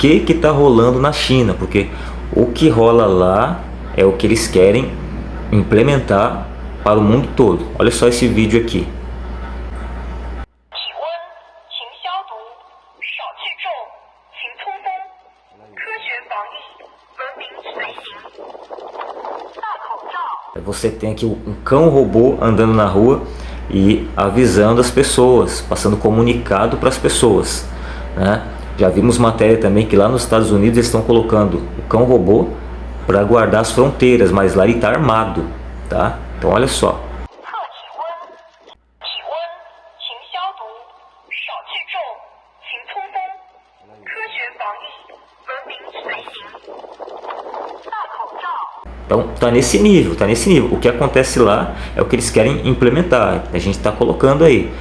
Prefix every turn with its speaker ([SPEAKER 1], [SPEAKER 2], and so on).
[SPEAKER 1] que que tá rolando na China, porque o que rola lá é o que eles querem implementar para o mundo todo. Olha só esse vídeo aqui. Você tem aqui um cão robô andando na rua e avisando as pessoas, passando comunicado para as pessoas. Né? Já vimos matéria também que lá nos Estados Unidos eles estão colocando o cão robô para guardar as fronteiras, mas lá ele está armado. Tá? Então olha só. Então tá nesse nível, tá nesse nível. O que acontece lá é o que eles querem implementar. A gente está colocando aí.